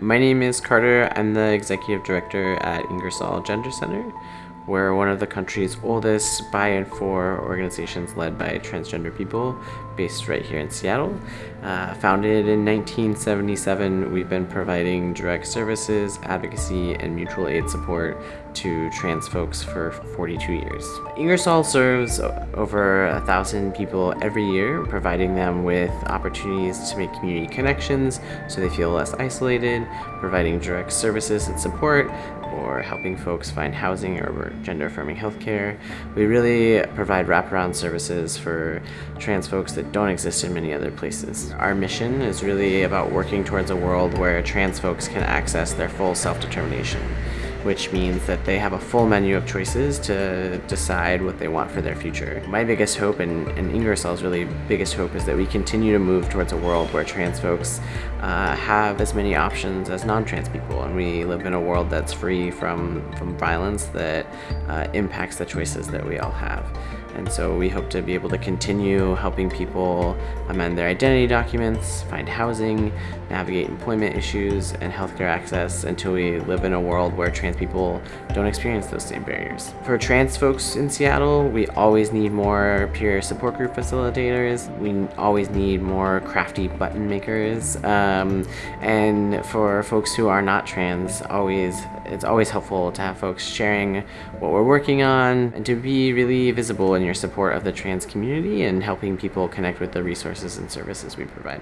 My name is Carter. I'm the executive director at Ingersoll Gender Center. We're one of the country's oldest by and for organizations led by transgender people based right here in Seattle. Uh, founded in 1977, we've been providing direct services, advocacy, and mutual aid support to trans folks for 42 years. Ingersoll serves over a thousand people every year, providing them with opportunities to make community connections so they feel less isolated, providing direct services and support, or helping folks find housing or gender affirming healthcare. We really provide wraparound services for trans folks that don't exist in many other places. Our mission is really about working towards a world where trans folks can access their full self-determination which means that they have a full menu of choices to decide what they want for their future. My biggest hope and, and Ingersoll's really biggest hope is that we continue to move towards a world where trans folks uh, have as many options as non-trans people and we live in a world that's free from, from violence that uh, impacts the choices that we all have. And so we hope to be able to continue helping people amend their identity documents, find housing, navigate employment issues, and healthcare access until we live in a world where trans people don't experience those same barriers. For trans folks in Seattle, we always need more peer support group facilitators. We always need more crafty button makers. Um, and for folks who are not trans, always it's always helpful to have folks sharing what we're working on and to be really visible in your support of the trans community and helping people connect with the resources and services we provide.